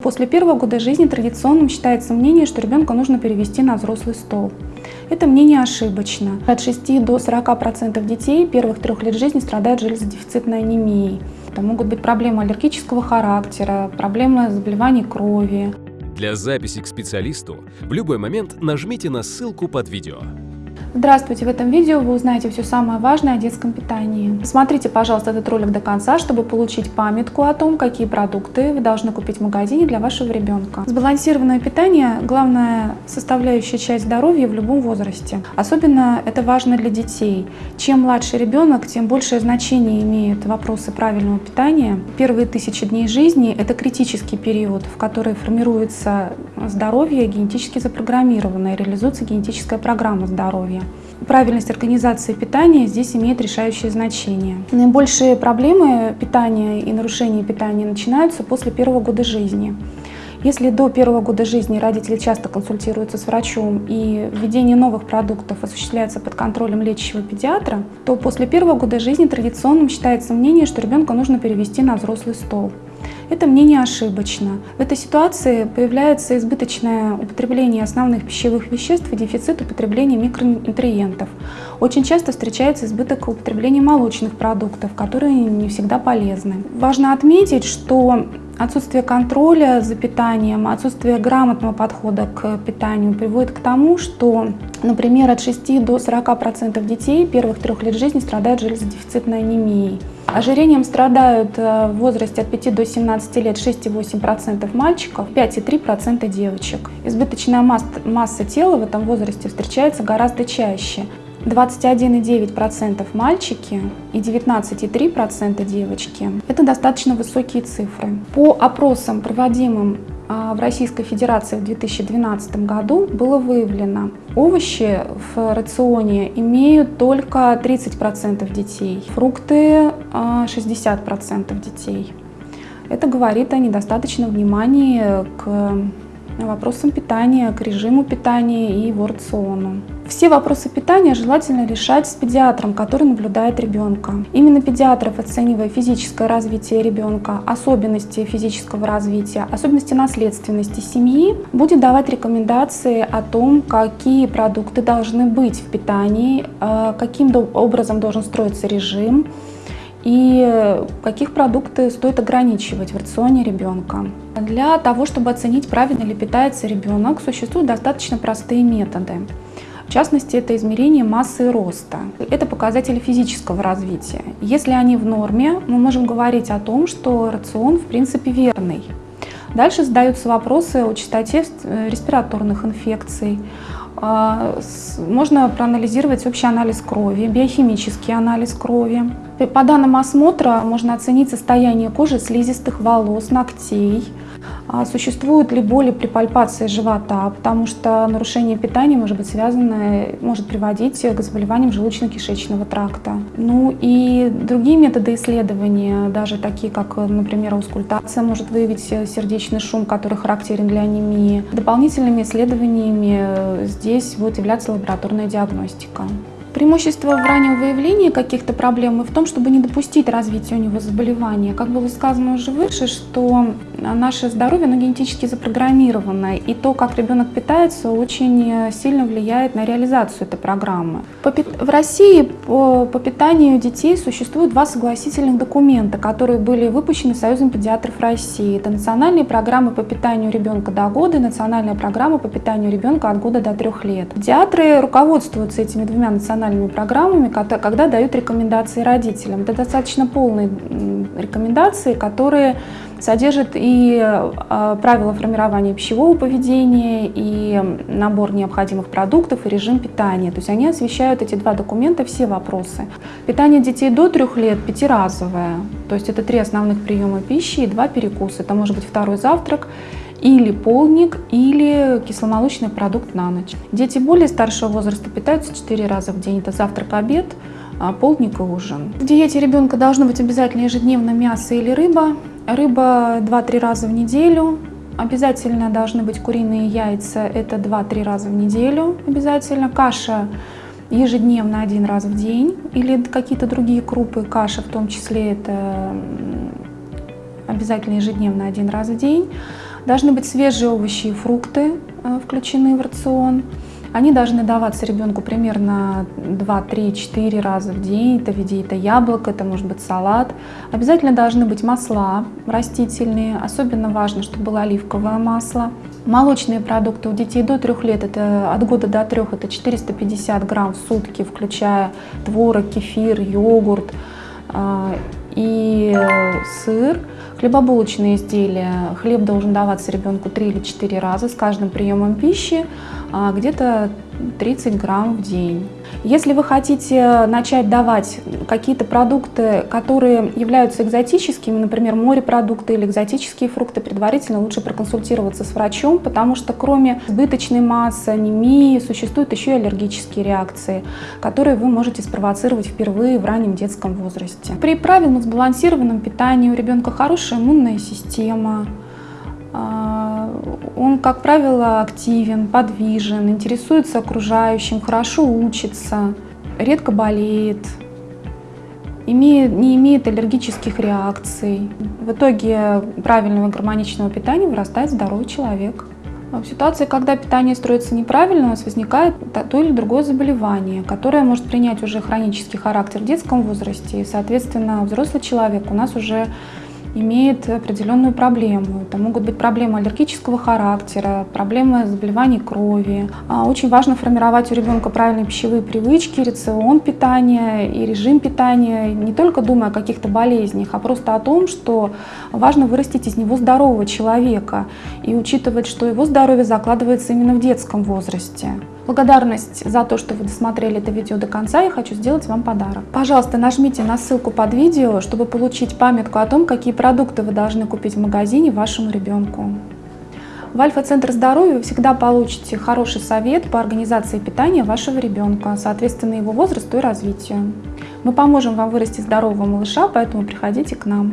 После первого года жизни традиционным считается мнение, что ребенка нужно перевести на взрослый стол. Это мнение ошибочно. От 6 до 40% детей первых трех лет жизни страдают железодефицитной анемией. Это могут быть проблемы аллергического характера, проблемы заболеваний крови. Для записи к специалисту в любой момент нажмите на ссылку под видео. Здравствуйте! В этом видео вы узнаете все самое важное о детском питании. Смотрите, пожалуйста, этот ролик до конца, чтобы получить памятку о том, какие продукты вы должны купить в магазине для вашего ребенка. Сбалансированное питание – главная составляющая часть здоровья в любом возрасте. Особенно это важно для детей. Чем младше ребенок, тем большее значение имеют вопросы правильного питания. Первые тысячи дней жизни – это критический период, в который формируется здоровье генетически запрограммированное, реализуется генетическая программа здоровья. Правильность организации питания здесь имеет решающее значение. Наибольшие проблемы питания и нарушения питания начинаются после первого года жизни. Если до первого года жизни родители часто консультируются с врачом и введение новых продуктов осуществляется под контролем лечащего педиатра, то после первого года жизни традиционным считается мнение, что ребенка нужно перевести на взрослый стол. Это мнение ошибочно. В этой ситуации появляется избыточное употребление основных пищевых веществ и дефицит употребления микронутриентов. Очень часто встречается избыток употребления молочных продуктов, которые не всегда полезны. Важно отметить, что Отсутствие контроля за питанием, отсутствие грамотного подхода к питанию приводит к тому, что, например, от 6 до 40% детей первых трех лет жизни страдают железодефицитной анемией. Ожирением страдают э, в возрасте от 5 до 17 лет 6,8% мальчиков, 5,3% девочек. Избыточная масса, масса тела в этом возрасте встречается гораздо чаще. 21,9% мальчики и 19,3% девочки. Это достаточно высокие цифры. По опросам, проводимым а, в Российской Федерации в 2012 году было выявлено, овощи в рационе имеют только 30% детей, фрукты 60% а, детей. Это говорит о недостаточном внимании к вопросам питания, к режиму питания и его рациону. Все вопросы питания желательно решать с педиатром, который наблюдает ребенка. Именно педиатров, оценивая физическое развитие ребенка, особенности физического развития, особенности наследственности семьи, будет давать рекомендации о том, какие продукты должны быть в питании, э, каким образом должен строиться режим, и каких продукты стоит ограничивать в рационе ребенка. Для того, чтобы оценить, правильно ли питается ребенок, существуют достаточно простые методы. В частности, это измерение массы и роста. Это показатели физического развития. Если они в норме, мы можем говорить о том, что рацион в принципе верный. Дальше задаются вопросы о частоте э, респираторных инфекций, можно проанализировать общий анализ крови, биохимический анализ крови. По данным осмотра можно оценить состояние кожи, слизистых волос, ногтей, а существуют ли боли при пальпации живота, потому что нарушение питания может быть связано, может приводить к заболеваниям желудочно-кишечного тракта. Ну и другие методы исследования, даже такие как, например, аускультация, может выявить сердечный шум, который характерен для анемии. Дополнительными исследованиями здесь будет являться лабораторная диагностика. Преимущество в раннем выявлении каких-то проблем и в том, чтобы не допустить развития у него заболевания. Как было сказано уже выше, что наше здоровье оно генетически запрограммировано, и то, как ребенок питается, очень сильно влияет на реализацию этой программы. В России по, питанию детей существуют два согласительных документа, которые были выпущены Союзом педиатров России. Это национальные программы по питанию ребенка до года и национальная программа по питанию ребенка от года до трех лет. Педиатры руководствуются этими двумя национальными программами, когда дают рекомендации родителям. Это достаточно полные рекомендации, которые содержат и а, правила формирования пищевого поведения, и набор необходимых продуктов, и режим питания. То есть они освещают эти два документа все вопросы. Питание детей до трех лет пятиразовое, то есть это три основных приема пищи и два перекуса. Это может быть второй завтрак, или полник, или кисломолочный продукт на ночь. Дети более старшего возраста питаются 4 раза в день. Это завтрак, обед, а, полдник и ужин. В диете ребенка должно быть обязательно ежедневно мясо или рыба. Рыба 2-3 раза в неделю. Обязательно должны быть куриные яйца, это 2-3 раза в неделю обязательно. Каша ежедневно один раз в день или какие-то другие крупы, каша в том числе это обязательно ежедневно один раз в день. Должны быть свежие овощи и фрукты э, включены в рацион. Они должны даваться ребенку примерно 2, 3, 4 раза в день. Это в виде это яблоко, это может быть салат. Обязательно должны быть масла растительные. Особенно важно, чтобы было оливковое масло. Молочные продукты у детей до 3 лет, это от года до 3, это 450 грамм в сутки, включая творог, кефир, йогурт а, и сыр. Хлебобулочные изделия. Хлеб должен даваться ребенку 3 или 4 раза с каждым приемом пищи, а, где-то 30 грамм в день. Если вы хотите начать давать какие-то продукты, которые являются экзотическими, например, морепродукты или экзотические фрукты, предварительно лучше проконсультироваться с врачом, потому что кроме избыточной массы, анемии, существуют еще и аллергические реакции, которые вы можете спровоцировать впервые в раннем детском возрасте. При правильном сбалансированном питании у ребенка хорошая иммунная система, он, как правило, активен, подвижен, интересуется окружающим, хорошо учится, редко болеет, имеет, не имеет аллергических реакций. В итоге правильного гармоничного питания вырастает здоровый человек. В ситуации, когда питание строится неправильно, у нас возникает то или другое заболевание, которое может принять уже хронический характер в детском возрасте. И, соответственно, взрослый человек у нас уже имеет определенную проблему. Это могут быть проблемы аллергического характера, проблемы заболеваний крови. А, очень важно формировать у ребенка правильные пищевые привычки, рацион питания и режим питания, не только думая о каких-то болезнях, а просто о том, что важно вырастить из него здорового человека и учитывать, что его здоровье закладывается именно в детском возрасте благодарность за то, что вы досмотрели это видео до конца, я хочу сделать вам подарок. Пожалуйста, нажмите на ссылку под видео, чтобы получить памятку о том, какие продукты вы должны купить в магазине вашему ребенку. В Альфа-центр здоровья вы всегда получите хороший совет по организации питания вашего ребенка, соответственно его возрасту и развитию. Мы поможем вам вырасти здорового малыша, поэтому приходите к нам.